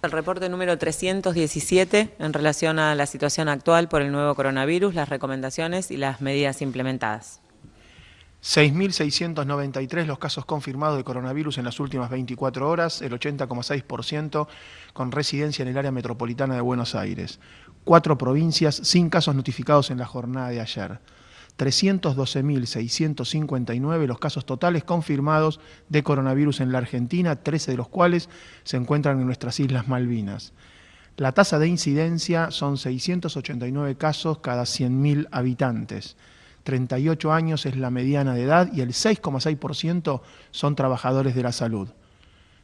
El reporte número 317 en relación a la situación actual por el nuevo coronavirus, las recomendaciones y las medidas implementadas. 6.693 los casos confirmados de coronavirus en las últimas 24 horas, el 80,6% con residencia en el área metropolitana de Buenos Aires. Cuatro provincias sin casos notificados en la jornada de ayer. 312.659 los casos totales confirmados de coronavirus en la Argentina, 13 de los cuales se encuentran en nuestras Islas Malvinas. La tasa de incidencia son 689 casos cada 100.000 habitantes. 38 años es la mediana de edad y el 6,6% son trabajadores de la salud.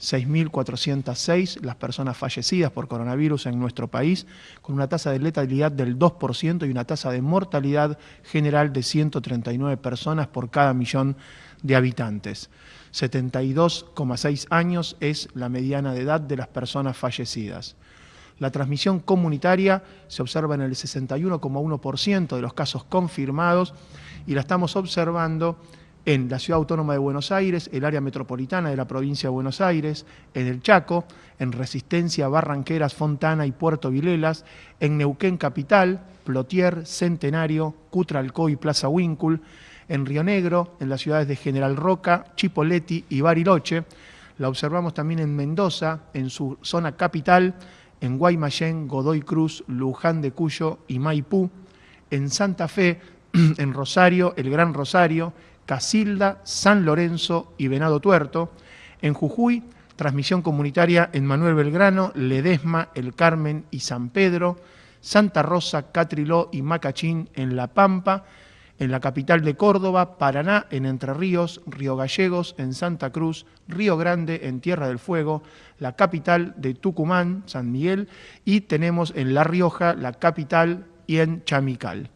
6.406 las personas fallecidas por coronavirus en nuestro país, con una tasa de letalidad del 2% y una tasa de mortalidad general de 139 personas por cada millón de habitantes. 72,6 años es la mediana de edad de las personas fallecidas. La transmisión comunitaria se observa en el 61,1% de los casos confirmados y la estamos observando en la Ciudad Autónoma de Buenos Aires, el área metropolitana de la provincia de Buenos Aires, en el Chaco, en Resistencia, Barranqueras, Fontana y Puerto Vilelas, en Neuquén Capital, Plotier, Centenario, Cutralcó y Plaza Huíncul, en Río Negro, en las ciudades de General Roca, Chipoleti y Bariloche. La observamos también en Mendoza, en su zona capital, en Guaymallén, Godoy Cruz, Luján de Cuyo y Maipú, en Santa Fe, en Rosario, el Gran Rosario, Casilda, San Lorenzo y Venado Tuerto. En Jujuy, transmisión comunitaria en Manuel Belgrano, Ledesma, El Carmen y San Pedro. Santa Rosa, Catriló y Macachín en La Pampa. En la capital de Córdoba, Paraná, en Entre Ríos, Río Gallegos, en Santa Cruz, Río Grande, en Tierra del Fuego, la capital de Tucumán, San Miguel, y tenemos en La Rioja, la capital, y en Chamical.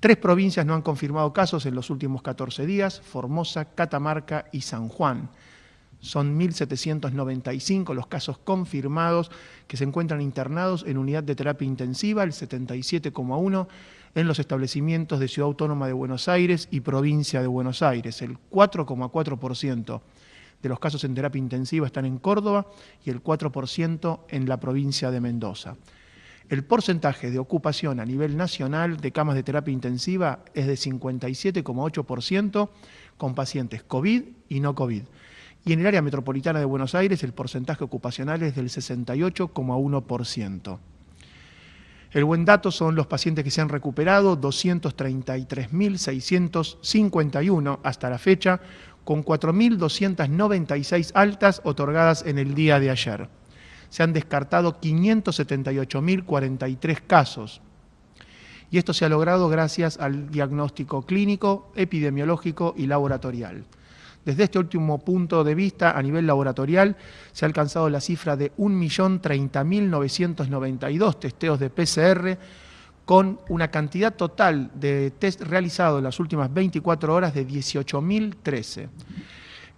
Tres provincias no han confirmado casos en los últimos 14 días, Formosa, Catamarca y San Juan. Son 1.795 los casos confirmados que se encuentran internados en unidad de terapia intensiva, el 77,1 en los establecimientos de Ciudad Autónoma de Buenos Aires y Provincia de Buenos Aires. El 4,4% de los casos en terapia intensiva están en Córdoba y el 4% en la provincia de Mendoza. El porcentaje de ocupación a nivel nacional de camas de terapia intensiva es de 57,8% con pacientes COVID y no COVID. Y en el área metropolitana de Buenos Aires el porcentaje ocupacional es del 68,1%. El buen dato son los pacientes que se han recuperado, 233.651 hasta la fecha, con 4.296 altas otorgadas en el día de ayer se han descartado 578.043 casos. Y esto se ha logrado gracias al diagnóstico clínico, epidemiológico y laboratorial. Desde este último punto de vista, a nivel laboratorial, se ha alcanzado la cifra de 1.030.992 testeos de PCR, con una cantidad total de test realizados en las últimas 24 horas de 18.013.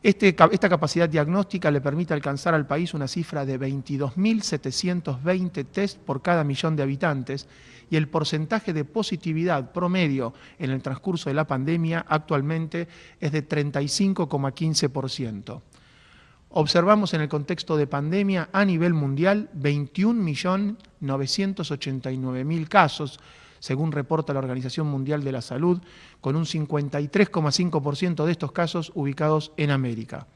Este esta capacidad diagnóstica le permite alcanzar al país una cifra de 22.720 test por cada millón de habitantes y el porcentaje de positividad promedio en el transcurso de la pandemia actualmente es de 35,15%. Observamos en el contexto de pandemia a nivel mundial 21.989.000 casos, según reporta la Organización Mundial de la Salud, con un 53,5% de estos casos ubicados en América.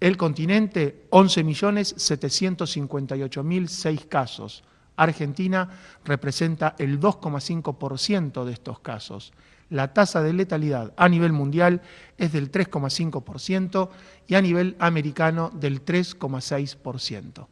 El continente, 11.758.006 casos. Argentina representa el 2,5% de estos casos. La tasa de letalidad a nivel mundial es del 3,5% y a nivel americano del 3,6%.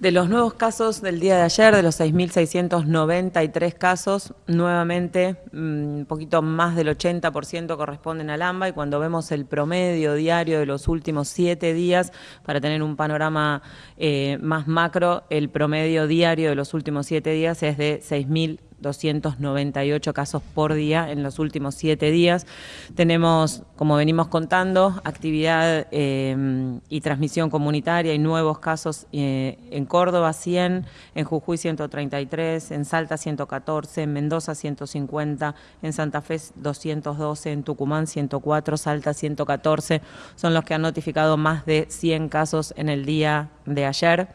De los nuevos casos del día de ayer, de los 6.693 casos, nuevamente mm, un poquito más del 80% corresponden al AMBA y cuando vemos el promedio diario de los últimos siete días, para tener un panorama eh, más macro, el promedio diario de los últimos siete días es de 6.000 298 casos por día en los últimos siete días. Tenemos, como venimos contando, actividad eh, y transmisión comunitaria y nuevos casos eh, en Córdoba 100, en Jujuy 133, en Salta 114, en Mendoza 150, en Santa Fe 212, en Tucumán 104, Salta 114, son los que han notificado más de 100 casos en el día de ayer.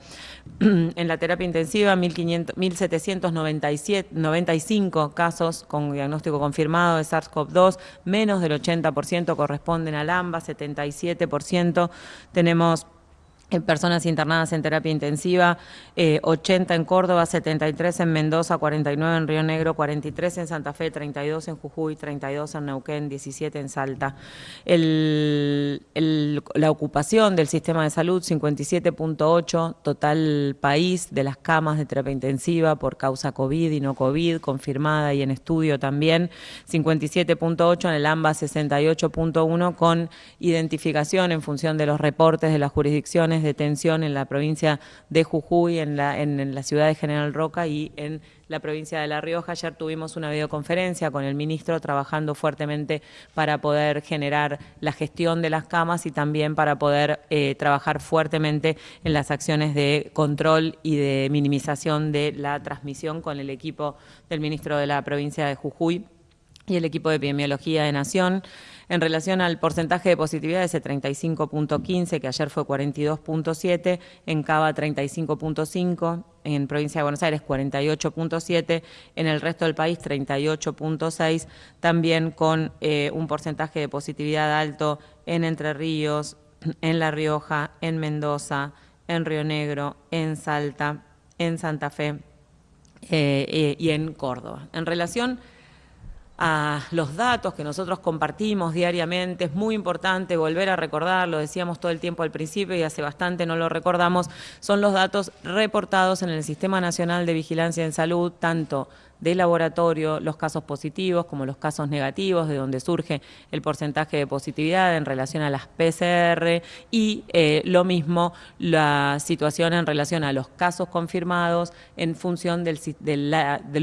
En la terapia intensiva, 1.795 casos con diagnóstico confirmado de SARS-CoV-2, menos del 80% corresponden al AMBA, 77%. Tenemos personas internadas en terapia intensiva, 80 eh, en Córdoba, 73 en Mendoza, 49 en Río Negro, 43 en Santa Fe, 32 en Jujuy, 32 en Neuquén, 17 en Salta. la ocupación del sistema de salud, 57.8, total país de las camas de terapia intensiva por causa COVID y no COVID, confirmada y en estudio también, 57.8 en el AMBA, 68.1 con identificación en función de los reportes de las jurisdicciones de tensión en la provincia de Jujuy, en la, ciudad de General Roca y en la provincia de La Rioja. Ayer tuvimos una videoconferencia con el ministro trabajando fuertemente para poder generar la gestión de las camas y también para poder eh, trabajar fuertemente en las acciones de control y de minimización de la transmisión con el equipo del ministro de la provincia de Jujuy y el equipo de epidemiología de Nación. En relación al porcentaje de positividad, ese 35.15, que ayer fue 42.7, en Cava 35.5, en provincia de Buenos Aires 48.7, en el resto del país 38.6, también con eh, un porcentaje de positividad alto en Entre Ríos, en La Rioja, en Mendoza, en Río Negro, en Salta, en Santa Fe eh, eh, y en Córdoba. En relación a los datos que nosotros compartimos diariamente. Es muy importante volver a recordar, lo decíamos todo el tiempo al principio y hace bastante no lo recordamos, son los datos reportados en el Sistema Nacional de Vigilancia en Salud, tanto de laboratorio los casos positivos como los casos negativos, de donde surge el porcentaje de positividad en relación a las PCR y eh, lo mismo la situación en relación a los casos confirmados en función del,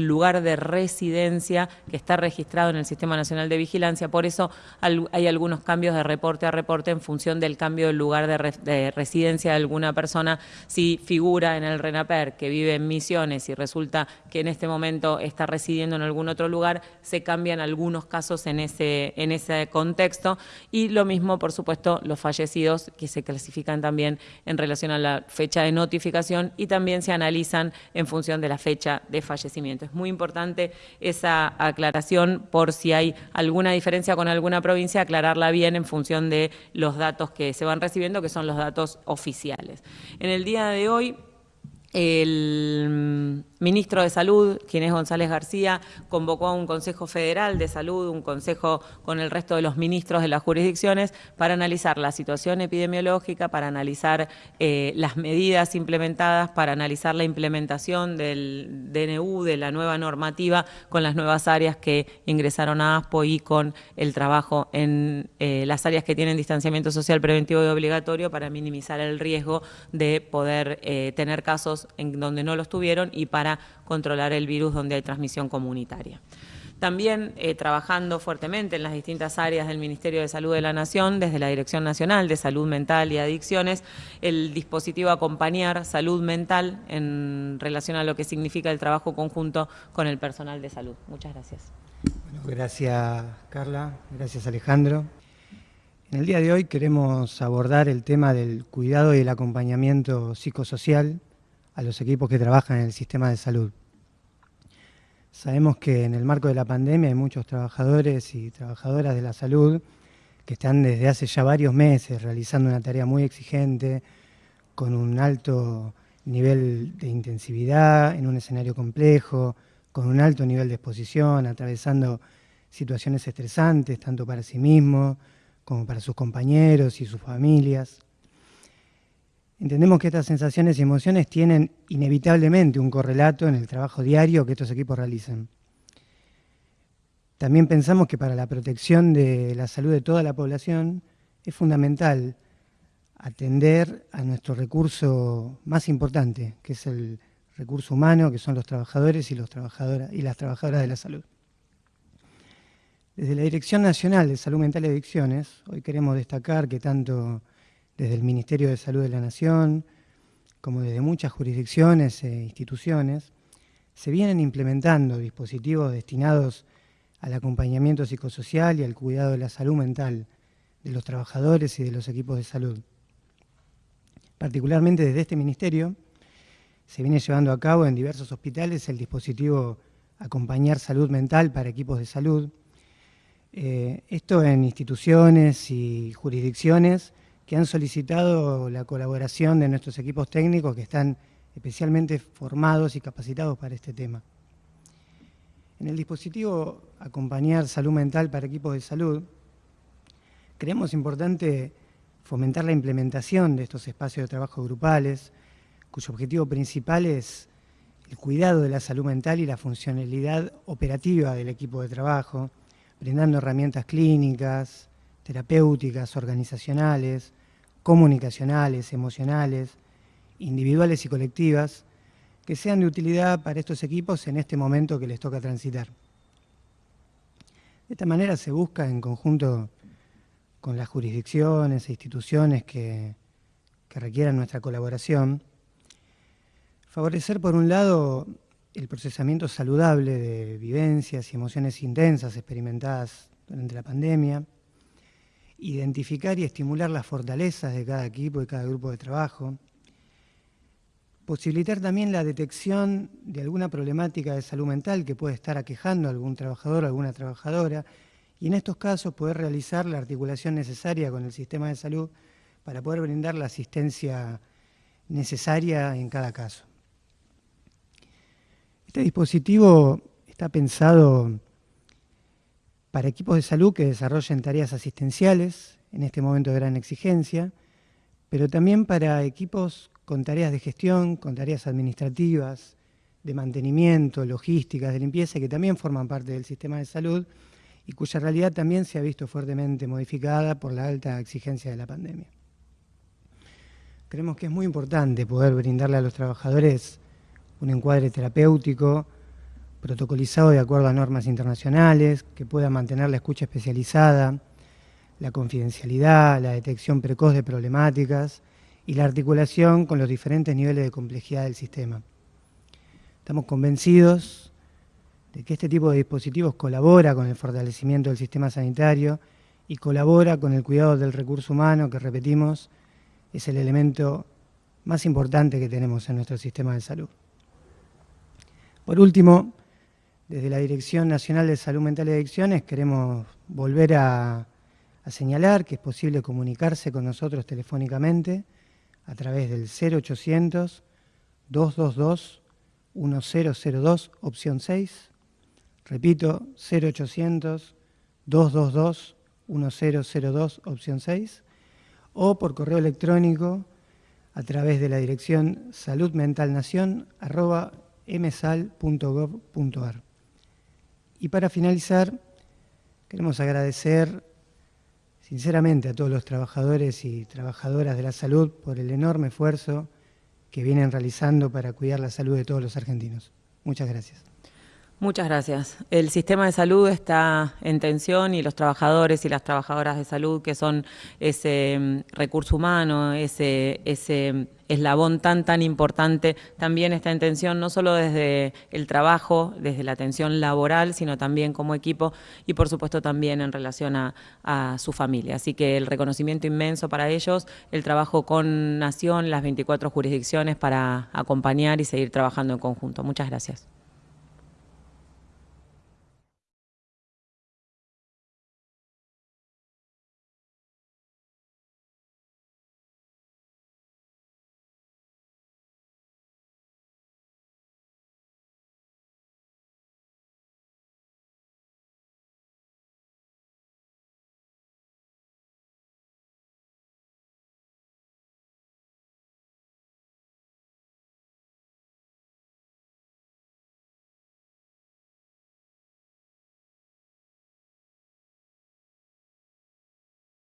lugar de residencia que está registrado en el Sistema Nacional de Vigilancia. Por eso hay algunos cambios de reporte a reporte en función del cambio del lugar de, de residencia de alguna persona. Si figura en el RENAPER que vive en Misiones y resulta que en este momento está residiendo en algún otro lugar, se cambian algunos casos en ese, en ese contexto y lo mismo, por supuesto, los fallecidos que se clasifican también en relación a la fecha de notificación y también se analizan en función de la fecha de fallecimiento. Es muy importante esa aclaración por si hay alguna diferencia con alguna provincia, aclararla bien en función de los datos que se van recibiendo, que son los datos oficiales. En el día de hoy, el ministro de Salud, quien es González García, convocó a un Consejo Federal de Salud, un consejo con el resto de los ministros de las jurisdicciones, para analizar la situación epidemiológica, para analizar eh, las medidas implementadas, para analizar la implementación del DNU, de la nueva normativa, con las nuevas áreas que ingresaron a ASPO y con el trabajo en eh, las áreas que tienen distanciamiento social preventivo y obligatorio para minimizar el riesgo de poder eh, tener casos en donde no los tuvieron y para controlar el virus donde hay transmisión comunitaria. También eh, trabajando fuertemente en las distintas áreas del Ministerio de Salud de la Nación, desde la Dirección Nacional de Salud Mental y Adicciones, el dispositivo Acompañar Salud Mental en relación a lo que significa el trabajo conjunto con el personal de salud. Muchas gracias. gracias Carla, gracias Alejandro. En el día de hoy queremos abordar el tema del cuidado y el acompañamiento psicosocial a los equipos que trabajan en el sistema de salud. Sabemos que en el marco de la pandemia hay muchos trabajadores y trabajadoras de la salud que están desde hace ya varios meses realizando una tarea muy exigente, con un alto nivel de intensividad, en un escenario complejo, con un alto nivel de exposición, atravesando situaciones estresantes, tanto para sí mismos como para sus compañeros y sus familias. Entendemos que estas sensaciones y emociones tienen inevitablemente un correlato en el trabajo diario que estos equipos realizan. También pensamos que para la protección de la salud de toda la población es fundamental atender a nuestro recurso más importante, que es el recurso humano, que son los trabajadores y, y las trabajadoras de la salud. Desde la Dirección Nacional de Salud Mental y Adicciones, hoy queremos destacar que tanto desde el Ministerio de Salud de la Nación, como desde muchas jurisdicciones e instituciones, se vienen implementando dispositivos destinados al acompañamiento psicosocial y al cuidado de la salud mental de los trabajadores y de los equipos de salud. Particularmente desde este ministerio, se viene llevando a cabo en diversos hospitales el dispositivo Acompañar Salud Mental para equipos de salud. Eh, esto en instituciones y jurisdicciones que han solicitado la colaboración de nuestros equipos técnicos que están especialmente formados y capacitados para este tema. En el dispositivo Acompañar Salud Mental para Equipos de Salud, creemos importante fomentar la implementación de estos espacios de trabajo grupales, cuyo objetivo principal es el cuidado de la salud mental y la funcionalidad operativa del equipo de trabajo, brindando herramientas clínicas, terapéuticas, organizacionales, comunicacionales, emocionales, individuales y colectivas, que sean de utilidad para estos equipos en este momento que les toca transitar. De esta manera se busca en conjunto con las jurisdicciones e instituciones que, que requieran nuestra colaboración, favorecer por un lado el procesamiento saludable de vivencias y emociones intensas experimentadas durante la pandemia, identificar y estimular las fortalezas de cada equipo y cada grupo de trabajo, posibilitar también la detección de alguna problemática de salud mental que puede estar aquejando a algún trabajador o alguna trabajadora y en estos casos poder realizar la articulación necesaria con el sistema de salud para poder brindar la asistencia necesaria en cada caso. Este dispositivo está pensado para equipos de salud que desarrollen tareas asistenciales en este momento de gran exigencia, pero también para equipos con tareas de gestión, con tareas administrativas, de mantenimiento, logísticas, de limpieza, que también forman parte del sistema de salud y cuya realidad también se ha visto fuertemente modificada por la alta exigencia de la pandemia. Creemos que es muy importante poder brindarle a los trabajadores un encuadre terapéutico, protocolizado de acuerdo a normas internacionales, que pueda mantener la escucha especializada, la confidencialidad, la detección precoz de problemáticas y la articulación con los diferentes niveles de complejidad del sistema. Estamos convencidos de que este tipo de dispositivos colabora con el fortalecimiento del sistema sanitario y colabora con el cuidado del recurso humano, que repetimos, es el elemento más importante que tenemos en nuestro sistema de salud. Por último, desde la Dirección Nacional de Salud Mental y Adicciones queremos volver a, señalar que es posible comunicarse con nosotros telefónicamente a través del 0800 222 1002, opción 6. Repito, 0800 222 1002, opción 6. O por correo electrónico a través de la dirección saludmentalnación.msal.gov.ar. Y para finalizar, queremos agradecer sinceramente a todos los trabajadores y trabajadoras de la salud por el enorme esfuerzo que vienen realizando para cuidar la salud de todos los argentinos. Muchas gracias. Muchas gracias. El sistema de salud está en tensión y los trabajadores y las trabajadoras de salud, que son ese mm, recurso humano, ese, ese eslabón tan, tan importante, también está en tensión, no solo desde el trabajo, desde la atención laboral, sino también como equipo y por supuesto también en relación a, a su familia. Así que el reconocimiento inmenso para ellos, el trabajo con Nación, las 24 jurisdicciones para acompañar y seguir trabajando en conjunto. Muchas gracias.